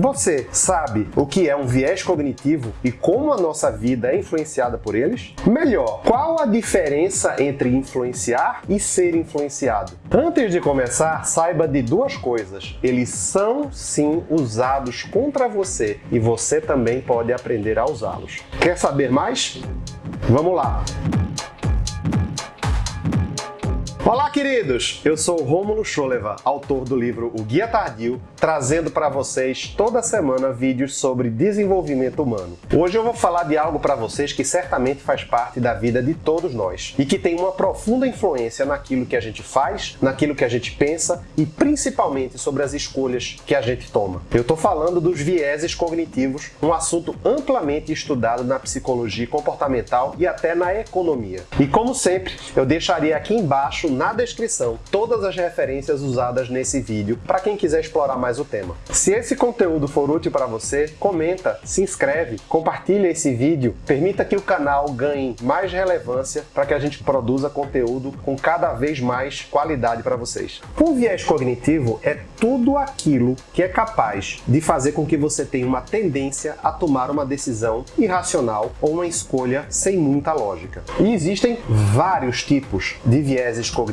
Você sabe o que é um viés cognitivo e como a nossa vida é influenciada por eles? Melhor, qual a diferença entre influenciar e ser influenciado? Antes de começar, saiba de duas coisas. Eles são sim usados contra você e você também pode aprender a usá-los. Quer saber mais? Vamos lá! Olá, queridos! Eu sou Rômulo Scholeva, autor do livro O Guia Tardio, trazendo para vocês toda semana vídeos sobre desenvolvimento humano. Hoje eu vou falar de algo para vocês que certamente faz parte da vida de todos nós e que tem uma profunda influência naquilo que a gente faz, naquilo que a gente pensa e principalmente sobre as escolhas que a gente toma. Eu estou falando dos vieses cognitivos, um assunto amplamente estudado na psicologia comportamental e até na economia. E como sempre, eu deixaria aqui embaixo na descrição todas as referências usadas nesse vídeo para quem quiser explorar mais o tema. Se esse conteúdo for útil para você, comenta, se inscreve, compartilha esse vídeo, permita que o canal ganhe mais relevância para que a gente produza conteúdo com cada vez mais qualidade para vocês. O viés cognitivo é tudo aquilo que é capaz de fazer com que você tenha uma tendência a tomar uma decisão irracional ou uma escolha sem muita lógica. E existem vários tipos de vieses cognitivos.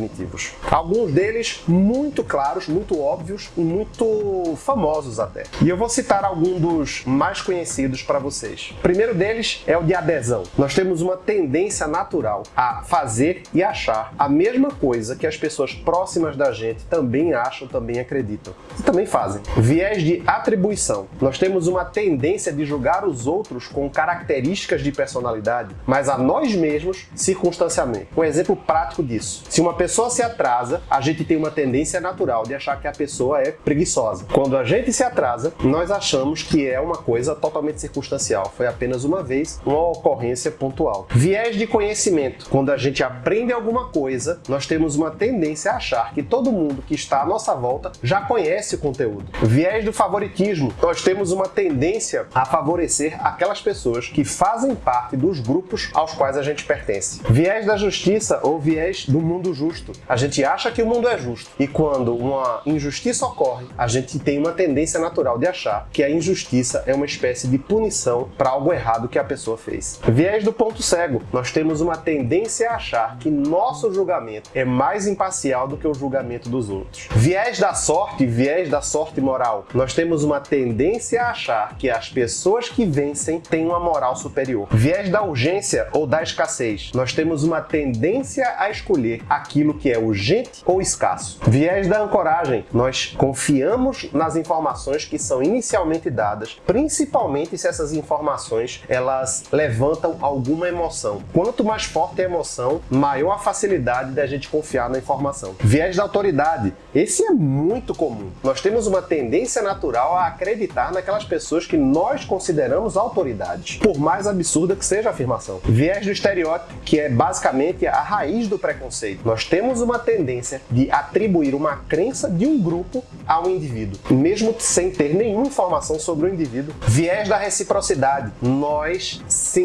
Alguns deles muito claros, muito óbvios e muito famosos até. E eu vou citar alguns dos mais conhecidos para vocês. O primeiro deles é o de adesão. Nós temos uma tendência natural a fazer e achar a mesma coisa que as pessoas próximas da gente também acham, também acreditam e também fazem. Viés de atribuição. Nós temos uma tendência de julgar os outros com características de personalidade, mas a nós mesmos circunstancialmente. Um exemplo prático disso. Se uma pessoa se atrasa, a gente tem uma tendência natural de achar que a pessoa é preguiçosa. Quando a gente se atrasa, nós achamos que é uma coisa totalmente circunstancial, foi apenas uma vez, uma ocorrência pontual. Viés de conhecimento. Quando a gente aprende alguma coisa, nós temos uma tendência a achar que todo mundo que está à nossa volta já conhece o conteúdo. Viés do favoritismo. Nós temos uma tendência a favorecer aquelas pessoas que fazem parte dos grupos aos quais a gente pertence. Viés da justiça ou viés do mundo justo justo. A gente acha que o mundo é justo. E quando uma injustiça ocorre, a gente tem uma tendência natural de achar que a injustiça é uma espécie de punição para algo errado que a pessoa fez. Viés do ponto cego. Nós temos uma tendência a achar que nosso julgamento é mais imparcial do que o julgamento dos outros. Viés da sorte, viés da sorte moral. Nós temos uma tendência a achar que as pessoas que vencem têm uma moral superior. Viés da urgência ou da escassez. Nós temos uma tendência a escolher aquilo aquilo que é urgente ou escasso. Viés da ancoragem. Nós confiamos nas informações que são inicialmente dadas, principalmente se essas informações elas levantam alguma emoção. Quanto mais forte a emoção, maior a facilidade da gente confiar na informação. Viés da autoridade. Esse é muito comum. Nós temos uma tendência natural a acreditar naquelas pessoas que nós consideramos autoridades, por mais absurda que seja a afirmação. Viés do estereótipo, que é basicamente a raiz do preconceito. Nós temos uma tendência de atribuir uma crença de um grupo a um indivíduo, mesmo sem ter nenhuma informação sobre o indivíduo. Viés da reciprocidade. Nós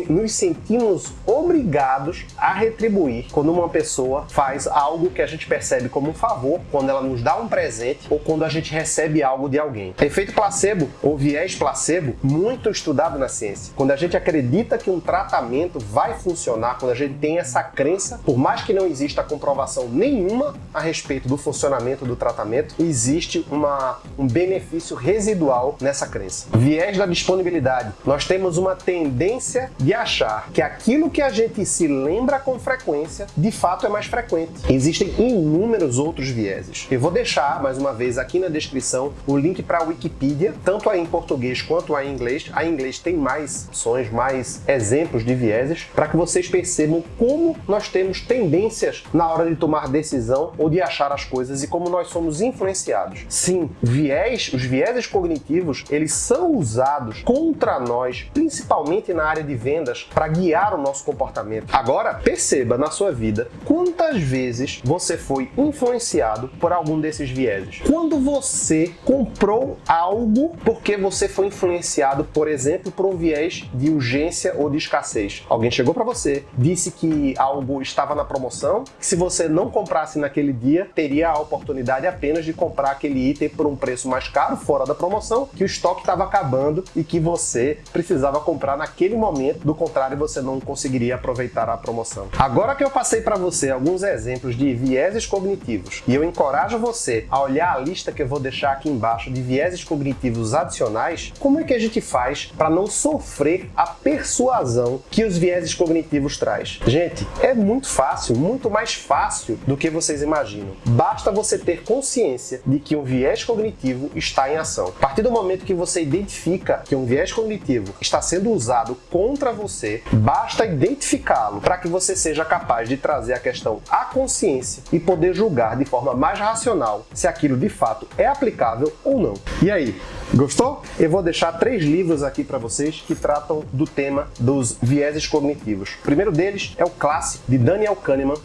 nos sentimos obrigados a retribuir quando uma pessoa faz algo que a gente percebe como um favor, quando ela nos dá um presente ou quando a gente recebe algo de alguém. Efeito placebo ou viés placebo, muito estudado na ciência. Quando a gente acredita que um tratamento vai funcionar, quando a gente tem essa crença, por mais que não exista comprovação nenhuma a respeito do funcionamento do tratamento, existe uma, um benefício residual nessa crença. Viés da disponibilidade. Nós temos uma tendência de achar que aquilo que a gente se lembra com frequência, de fato é mais frequente. Existem inúmeros outros vieses. Eu vou deixar, mais uma vez, aqui na descrição o link para a Wikipedia, tanto aí em português quanto aí em inglês. A em inglês tem mais opções, mais exemplos de vieses, para que vocês percebam como nós temos tendências na hora de tomar decisão ou de achar as coisas e como nós somos influenciados. Sim, viés, os vieses cognitivos, eles são usados contra nós, principalmente na área de vendas, para guiar o nosso comportamento. Agora, perceba na sua vida quantas vezes você foi influenciado por algum desses vieses. Quando você comprou algo porque você foi influenciado, por exemplo, por um viés de urgência ou de escassez. Alguém chegou para você, disse que algo estava na promoção, que se você não comprasse naquele dia, teria a oportunidade apenas de comprar aquele item por um preço mais caro, fora da promoção, que o estoque estava acabando e que você precisava comprar naquele momento, do contrário você não conseguiria aproveitar a promoção. Agora que eu passei para você alguns exemplos de vieses cognitivos e eu encorajo você a olhar a lista que eu vou deixar aqui embaixo de vieses cognitivos adicionais, como é que a gente faz para não sofrer a persuasão que os vieses cognitivos traz? Gente, é muito fácil, muito mais fácil do que vocês imaginam. Basta você ter consciência de que um viés cognitivo está em ação. A partir do momento que você identifica que um viés cognitivo está sendo usado contra você, basta identificá-lo para que você seja capaz de trazer a questão à consciência e poder julgar de forma mais racional se aquilo de fato é aplicável ou não. E aí, gostou? Eu vou deixar três livros aqui para vocês que tratam do tema dos vieses cognitivos. O primeiro deles é o clássico de Daniel Kahneman,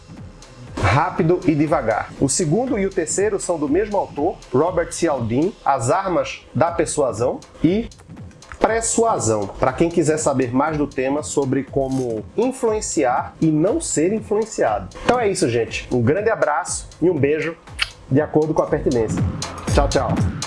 Rápido e Devagar. O segundo e o terceiro são do mesmo autor, Robert Cialdini, As Armas da Persuasão e Persuasão, para quem quiser saber mais do tema sobre como influenciar e não ser influenciado. Então é isso, gente. Um grande abraço e um beijo de acordo com a pertinência. Tchau, tchau.